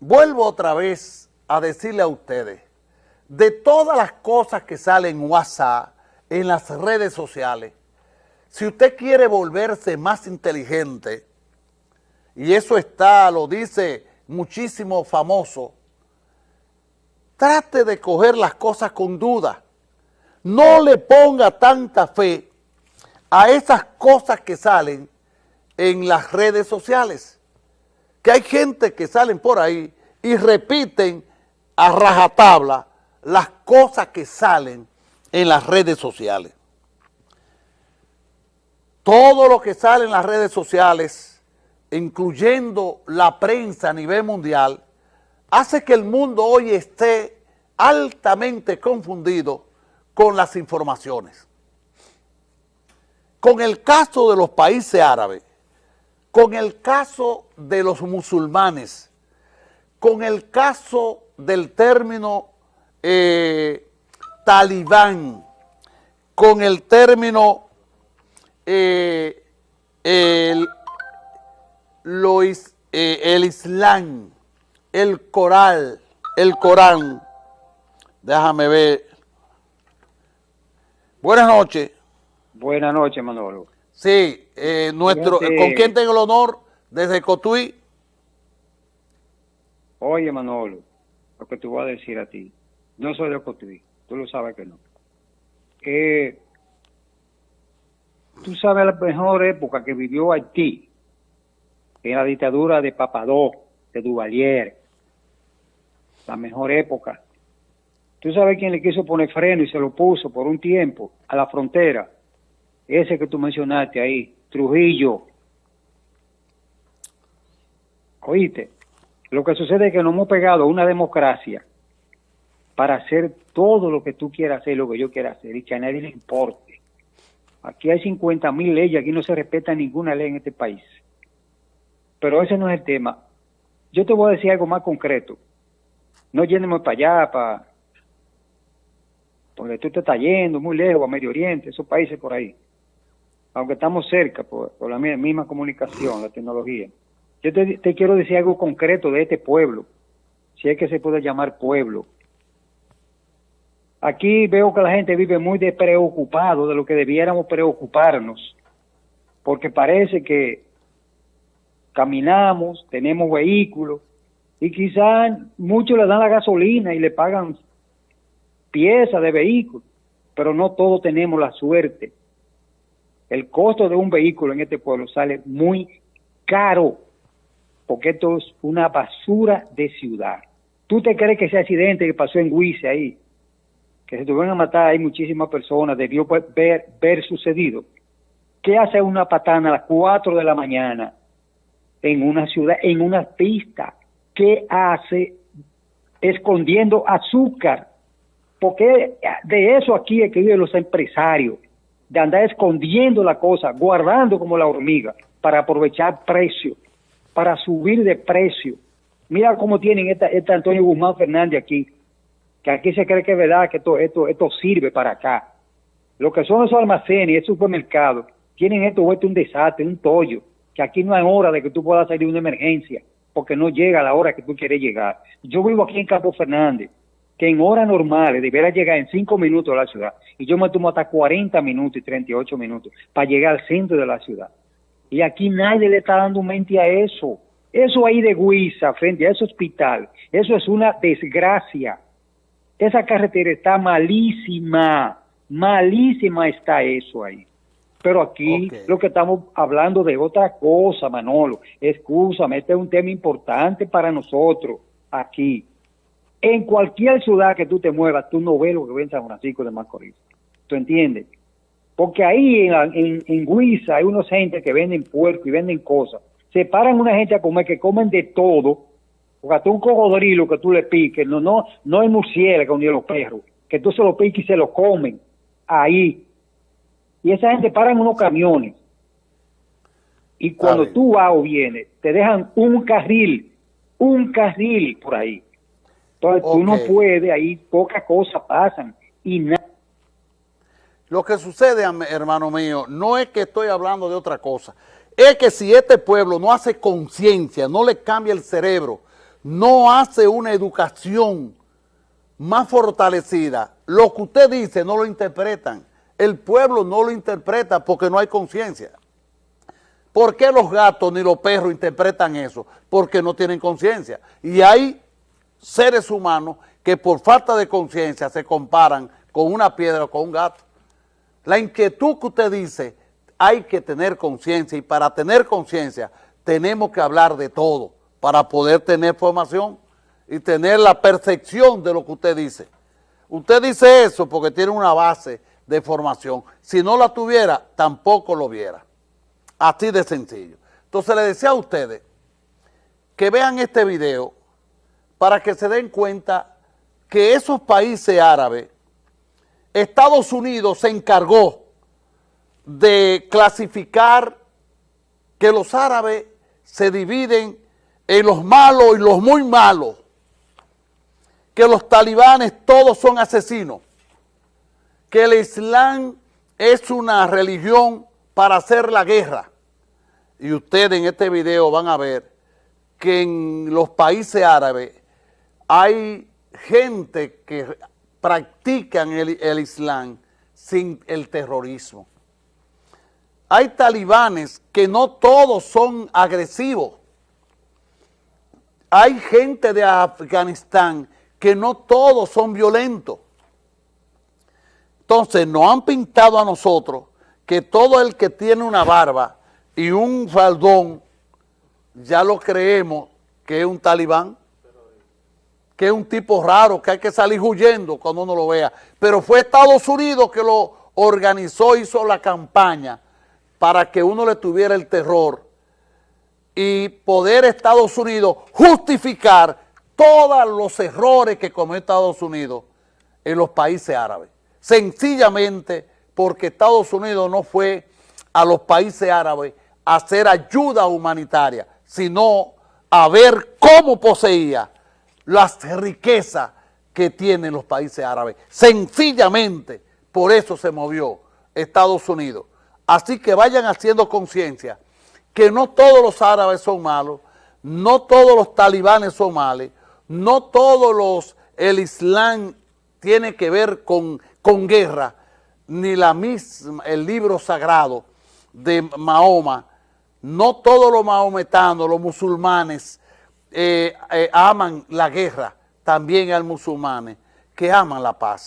vuelvo otra vez a decirle a ustedes, de todas las cosas que salen en WhatsApp, en las redes sociales, si usted quiere volverse más inteligente, y eso está, lo dice muchísimo famoso, trate de coger las cosas con duda. No le ponga tanta fe a esas cosas que salen en las redes sociales. Que hay gente que salen por ahí y repiten a rajatabla las cosas que salen en las redes sociales. Todo lo que sale en las redes sociales, incluyendo la prensa a nivel mundial, hace que el mundo hoy esté altamente confundido con las informaciones. Con el caso de los países árabes, con el caso de los musulmanes, con el caso del término eh, talibán, con el término eh, el, eh, el Islam, el Coral, el Corán. Déjame ver. Buenas noches. Buenas noches, Manolo. Sí, eh, nuestro, ¿con quién tengo el honor? Desde Cotuí. Oye, Manolo, lo que te voy a decir a ti. No soy de Cotuí, tú lo sabes que no. Eh, tú sabes la mejor época que vivió Haití, en la dictadura de Papadó, de Duvalier. La mejor época. Tú sabes quién le quiso poner freno y se lo puso por un tiempo a la frontera. Ese que tú mencionaste ahí, Trujillo. Oíste, lo que sucede es que nos hemos pegado una democracia para hacer todo lo que tú quieras hacer, lo que yo quiera hacer, y que a nadie le importe. Aquí hay 50 mil leyes, aquí no se respeta ninguna ley en este país. Pero ese no es el tema. Yo te voy a decir algo más concreto. No llenemos para allá, para... Porque tú te estás yendo muy lejos, a Medio Oriente, esos países por ahí. Aunque estamos cerca por, la misma comunicación, la tecnología. Yo te, quiero decir algo concreto de este pueblo, si es que se puede llamar pueblo Aquí veo que la gente vive muy despreocupado de lo que debiéramos preocuparnos, porque parece que caminamos, tenemos vehículos, y quizás muchos le dan la gasolina y le pagan piezas de vehículo, pero no todos tenemos la suerte. El costo de un vehículo en este pueblo sale muy caro, porque esto es una basura de ciudad. ¿Tú te crees que ese accidente que pasó en Huice ahí, que se tuvieron a matar hay muchísimas personas, debió ver, ver sucedido. ¿Qué hace una patana a las 4 de la mañana en una ciudad, en una pista? ¿Qué hace escondiendo azúcar? Porque de eso aquí es que viven los empresarios, de andar escondiendo la cosa, guardando como la hormiga, para aprovechar precio, para subir de precio. Mira cómo tienen esta, esta Antonio Guzmán Fernández aquí, que aquí se cree que es verdad que esto, esto, esto sirve para acá. Lo que son esos almacenes y esos supermercados tienen esto vuelto un desastre, un tollo, que aquí no hay hora de que tú puedas salir de una emergencia, porque no llega a la hora que tú quieres llegar. Yo vivo aquí en Campo Fernández, que en horas normales debería llegar en cinco minutos a la ciudad, y yo me tomo hasta 40 minutos y 38 minutos para llegar al centro de la ciudad. Y aquí nadie le está dando mente a eso. Eso ahí de Guisa, frente a ese hospital, eso es una desgracia. Esa carretera está malísima, malísima está eso ahí. Pero aquí lo que estamos hablando de otra cosa, Manolo. Escúchame, este es un tema importante para nosotros aquí. En cualquier ciudad que tú te muevas, tú no ves lo que ve en San Francisco de Macorís. ¿Tú entiendes? Porque ahí en, en, Guisa hay unos gente que venden puerco y venden cosas. Se paran una gente a comer que comen de todo porque hasta un cocodrilo que tú le piques, no, no, no es murciélago ni los perros, que tú se lo piques y se lo comen ahí. Y esa gente para en unos camiones. Y cuando tú vas o vienes, te dejan un carril, un carril por ahí. Entonces tú no puedes, ahí pocas cosas pasan y nada. Lo que sucede, hermano mío, no es que estoy hablando de otra cosa, es que si este pueblo no hace conciencia, no le cambia el cerebro, no hace una educación más fortalecida, lo que usted dice no lo interpretan. El pueblo no lo interpreta porque no hay conciencia. ¿Por qué los gatos ni los perros interpretan eso? Porque no tienen conciencia. Y hay seres humanos que por falta de conciencia se comparan con una piedra o con un gato. La inquietud que usted dice, hay que tener conciencia y para tener conciencia tenemos que hablar de todo para poder tener formación y tener la percepción de lo que usted dice. Usted dice eso porque tiene una base de formación. Si no la tuviera, tampoco lo viera. Así de sencillo. Entonces le decía a ustedes que vean este video para que se den cuenta que esos países árabes, Estados Unidos se encargó de clasificar que los árabes se dividen en los malos y los muy malos, que los talibanes todos son asesinos, que el Islam es una religión para hacer la guerra. Y ustedes en este video van a ver que en los países árabes hay gente que practican el, el Islam sin el terrorismo. Hay talibanes que no todos son agresivos, hay gente de Afganistán que no todos son violentos. Entonces nos han pintado a nosotros que todo el que tiene una barba y un faldón, ya lo creemos que es un talibán, que es un tipo raro, que hay que salir huyendo cuando uno lo vea. Pero fue Estados Unidos que lo organizó, hizo la campaña para que uno le tuviera el terror y poder Estados Unidos justificar todos los errores que cometió Estados Unidos en los países árabes. Sencillamente porque Estados Unidos no fue a los países árabes a hacer ayuda humanitaria, sino a ver cómo poseía las riquezas que tienen los países árabes. Sencillamente por eso se movió Estados Unidos. Así que vayan haciendo conciencia que no todos los árabes son malos, no todos los talibanes son malos, no todos los, el Islam tiene que ver con, con guerra, ni la misma, el libro sagrado de Mahoma, no todos los mahometanos, los musulmanes, eh, eh, aman la guerra, también hay musulmanes que aman la paz.